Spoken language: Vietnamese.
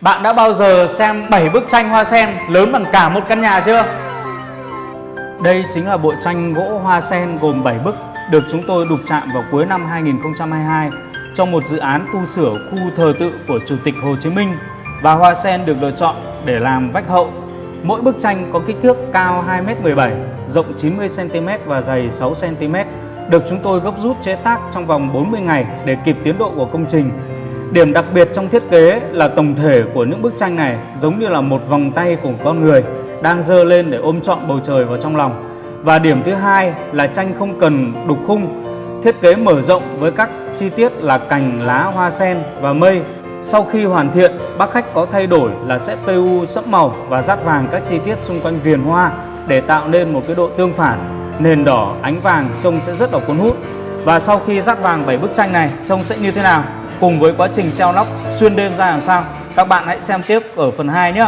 Bạn đã bao giờ xem 7 bức tranh hoa sen lớn bằng cả một căn nhà chưa? Đây chính là bộ tranh gỗ hoa sen gồm 7 bức được chúng tôi đục chạm vào cuối năm 2022 trong một dự án tu sửa khu thờ tự của Chủ tịch Hồ Chí Minh và hoa sen được lựa chọn để làm vách hậu. Mỗi bức tranh có kích thước cao 2m17, rộng 90cm và dày 6cm được chúng tôi gấp rút chế tác trong vòng 40 ngày để kịp tiến độ của công trình. Điểm đặc biệt trong thiết kế là tổng thể của những bức tranh này giống như là một vòng tay của con người đang dơ lên để ôm trọn bầu trời vào trong lòng. Và điểm thứ hai là tranh không cần đục khung, thiết kế mở rộng với các chi tiết là cành, lá, hoa sen và mây. Sau khi hoàn thiện, bác khách có thay đổi là sẽ PU sẫm màu và dát vàng các chi tiết xung quanh viền hoa để tạo nên một cái độ tương phản. Nền đỏ, ánh vàng trông sẽ rất là cuốn hút. Và sau khi dát vàng 7 bức tranh này trông sẽ như thế nào? Cùng với quá trình treo nóc, xuyên đêm ra làm sao? Các bạn hãy xem tiếp ở phần 2 nhé.